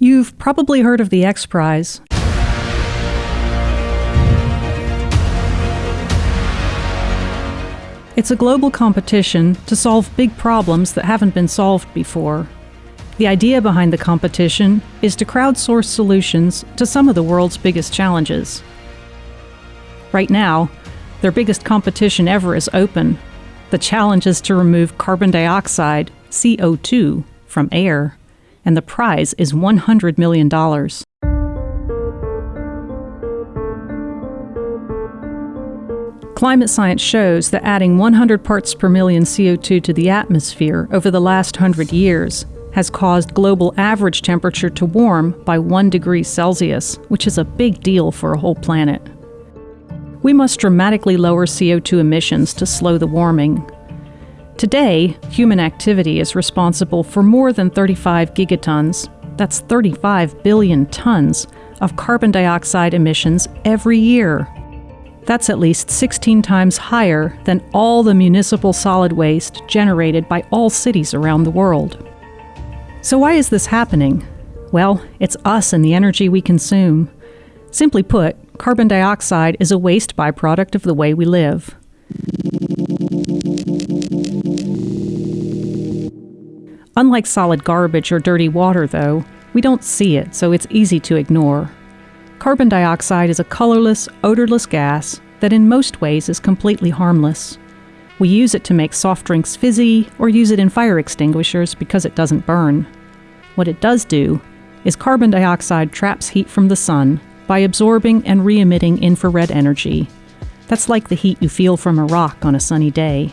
You've probably heard of the X Prize. It's a global competition to solve big problems that haven't been solved before. The idea behind the competition is to crowdsource solutions to some of the world's biggest challenges. Right now, their biggest competition ever is open. The challenge is to remove carbon dioxide, CO2, from air, and the prize is $100 million. Climate science shows that adding 100 parts per million CO2 to the atmosphere over the last 100 years has caused global average temperature to warm by 1 degree Celsius, which is a big deal for a whole planet. We must dramatically lower CO2 emissions to slow the warming. Today, human activity is responsible for more than 35 gigatons, that's 35 billion tons, of carbon dioxide emissions every year. That's at least 16 times higher than all the municipal solid waste generated by all cities around the world. So, why is this happening? Well, it's us and the energy we consume. Simply put, carbon dioxide is a waste byproduct of the way we live. Unlike solid garbage or dirty water, though, we don't see it, so it's easy to ignore. Carbon dioxide is a colorless, odorless gas that in most ways is completely harmless. We use it to make soft drinks fizzy or use it in fire extinguishers because it doesn't burn. What it does do is carbon dioxide traps heat from the sun by absorbing and re emitting infrared energy. That's like the heat you feel from a rock on a sunny day.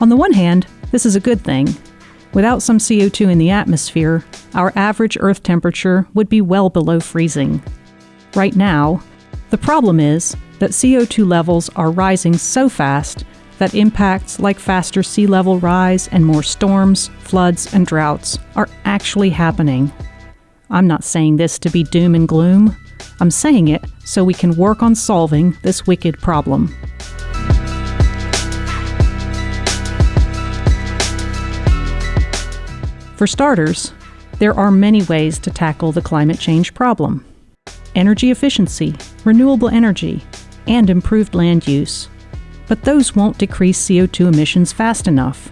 On the one hand, this is a good thing. Without some CO2 in the atmosphere, our average Earth temperature would be well below freezing right now. The problem is that CO2 levels are rising so fast that impacts like faster sea level rise and more storms, floods, and droughts are actually happening. I'm not saying this to be doom and gloom. I'm saying it so we can work on solving this wicked problem. For starters, there are many ways to tackle the climate change problem energy efficiency, renewable energy, and improved land use. But those won't decrease CO2 emissions fast enough.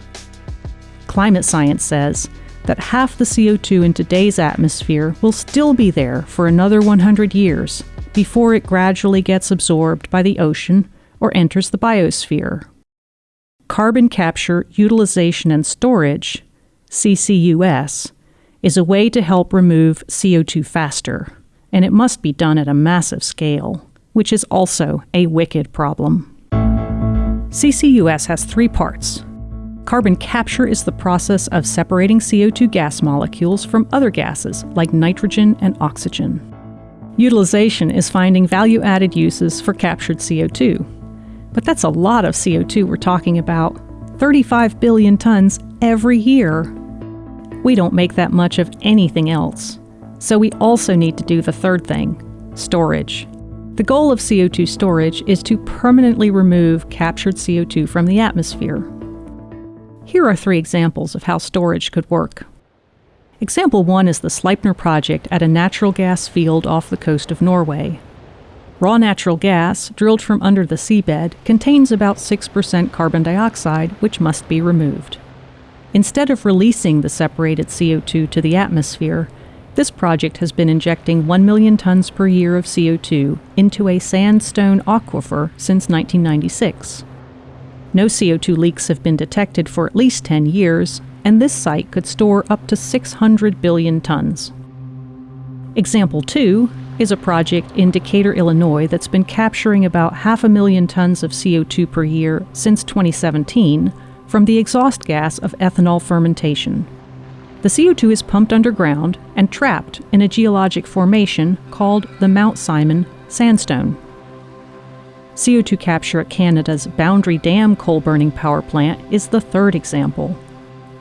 Climate science says that half the CO2 in today's atmosphere will still be there for another 100 years before it gradually gets absorbed by the ocean or enters the biosphere. Carbon capture, utilization, and storage, CCUS, is a way to help remove CO2 faster and it must be done at a massive scale, which is also a wicked problem. CCUS has three parts. Carbon capture is the process of separating CO2 gas molecules from other gases like nitrogen and oxygen. Utilization is finding value added uses for captured CO2. But that's a lot of CO2 we're talking about 35 billion tons every year. We don't make that much of anything else. So we also need to do the third thing storage. The goal of CO2 storage is to permanently remove captured CO2 from the atmosphere. Here are three examples of how storage could work. Example 1 is the Sleipner project at a natural gas field off the coast of Norway. Raw natural gas, drilled from under the seabed, contains about 6% carbon dioxide, which must be removed. Instead of releasing the separated CO2 to the atmosphere, this project has been injecting 1 million tons per year of CO2 into a sandstone aquifer since 1996. No CO2 leaks have been detected for at least 10 years, and this site could store up to 600 billion tons. Example 2 is a project in Decatur, Illinois that's been capturing about half a million tons of CO2 per year since 2017 from the exhaust gas of ethanol fermentation. The CO2 is pumped underground and trapped in a geologic formation called the Mount Simon Sandstone. CO2 capture at Canada's Boundary Dam coal burning power plant is the third example.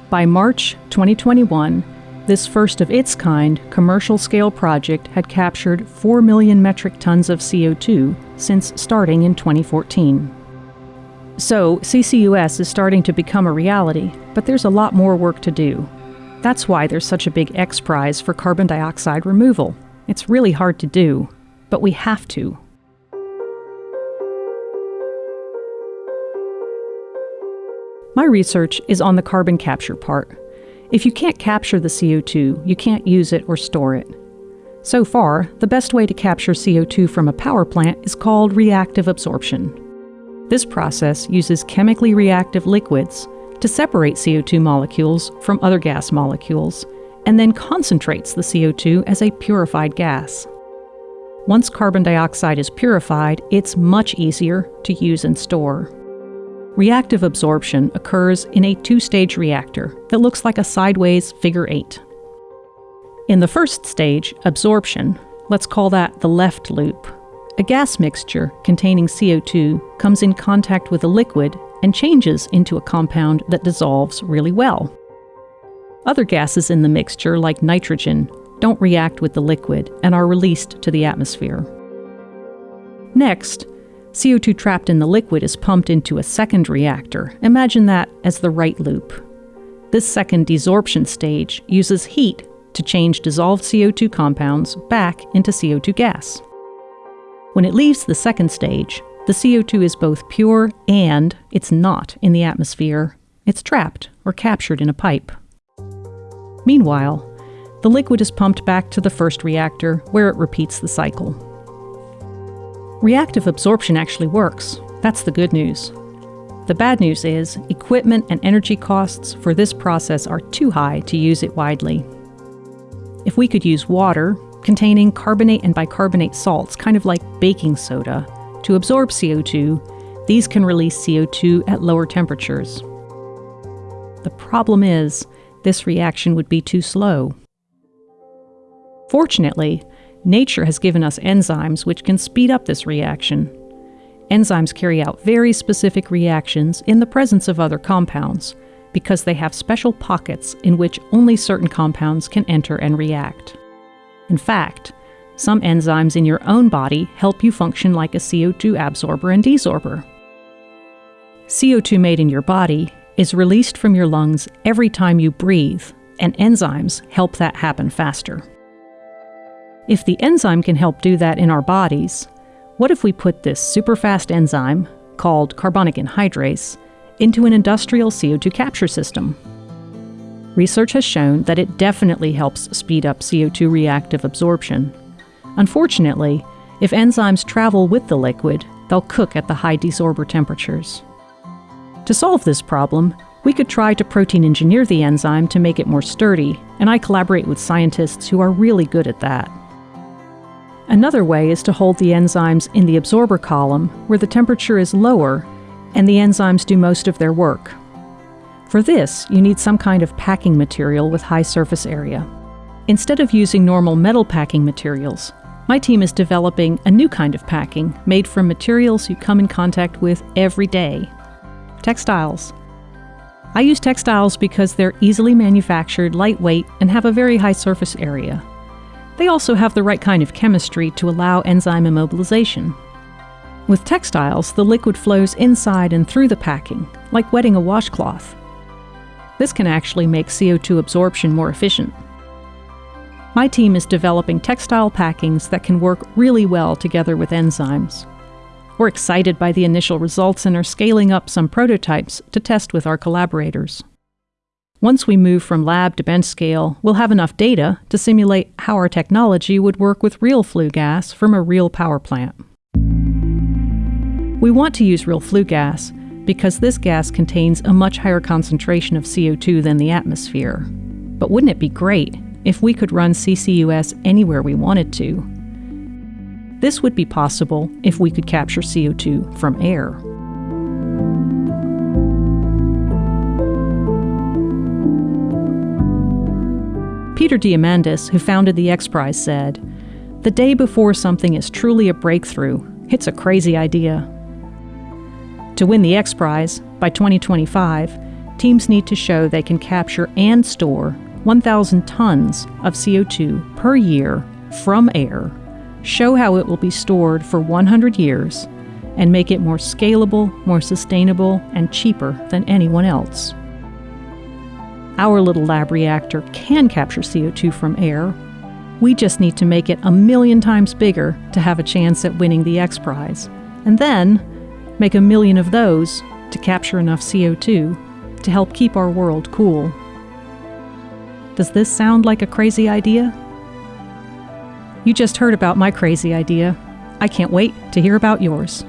By March 2021, this first of its kind commercial scale project had captured 4 million metric tons of CO2 since starting in 2014. So, CCUS is starting to become a reality, but there's a lot more work to do. That's why there's such a big X prize for carbon dioxide removal. It's really hard to do, but we have to. My research is on the carbon capture part. If you can't capture the CO2, you can't use it or store it. So far, the best way to capture CO2 from a power plant is called reactive absorption. This process uses chemically reactive liquids to separate CO2 molecules from other gas molecules and then concentrates the CO2 as a purified gas. Once carbon dioxide is purified, it's much easier to use and store. Reactive absorption occurs in a two stage reactor that looks like a sideways figure eight. In the first stage, absorption, let's call that the left loop, a gas mixture containing CO2 comes in contact with a liquid and changes into a compound that dissolves really well. Other gases in the mixture, like nitrogen, don't react with the liquid and are released to the atmosphere. Next, CO2 trapped in the liquid is pumped into a second reactor. Imagine that as the right loop. This second desorption stage uses heat to change dissolved CO2 compounds back into CO2 gas. When it leaves the second stage, the CO2 is both pure and it's not in the atmosphere. It's trapped or captured in a pipe. Meanwhile, the liquid is pumped back to the first reactor where it repeats the cycle. Reactive absorption actually works. That's the good news. The bad news is equipment and energy costs for this process are too high to use it widely. If we could use water, containing carbonate and bicarbonate salts, kind of like baking soda, to absorb CO2, these can release CO2 at lower temperatures. The problem is, this reaction would be too slow. Fortunately, Nature has given us enzymes which can speed up this reaction. Enzymes carry out very specific reactions in the presence of other compounds because they have special pockets in which only certain compounds can enter and react. In fact, some enzymes in your own body help you function like a CO2 absorber and desorber. CO2 made in your body is released from your lungs every time you breathe, and enzymes help that happen faster. If the enzyme can help do that in our bodies, what if we put this superfast enzyme, called carbonic anhydrase, into an industrial CO2 capture system? Research has shown that it definitely helps speed up CO2 reactive absorption. Unfortunately, if enzymes travel with the liquid, they'll cook at the high desorber temperatures. To solve this problem, we could try to protein engineer the enzyme to make it more sturdy, and I collaborate with scientists who are really good at that. Another way is to hold the enzymes in the absorber column, where the temperature is lower and the enzymes do most of their work. For this, you need some kind of packing material with high surface area. Instead of using normal metal packing materials, my team is developing a new kind of packing made from materials you come in contact with every day textiles. I use textiles because they're easily manufactured, lightweight, and have a very high surface area. They also have the right kind of chemistry to allow enzyme immobilization. With textiles, the liquid flows inside and through the packing, like wetting a washcloth. This can actually make CO2 absorption more efficient. My team is developing textile packings that can work really well together with enzymes. We're excited by the initial results and are scaling up some prototypes to test with our collaborators. Once we move from lab to bench scale, we'll have enough data to simulate how our technology would work with real flue gas from a real power plant. We want to use real flue gas because this gas contains a much higher concentration of CO2 than the atmosphere. But wouldn't it be great if we could run CCUS anywhere we wanted to? This would be possible if we could capture CO2 from air. Peter Diamandis, who founded the X Prize, said, The day before something is truly a breakthrough, it's a crazy idea. To win the X Prize, by 2025, teams need to show they can capture and store 1,000 tons of CO2 per year from air, show how it will be stored for 100 years, and make it more scalable, more sustainable, and cheaper than anyone else. Our little lab reactor can capture CO2 from air. We just need to make it a million times bigger to have a chance at winning the X Prize. And then make a million of those to capture enough CO2 to help keep our world cool. Does this sound like a crazy idea? You just heard about my crazy idea. I can't wait to hear about yours.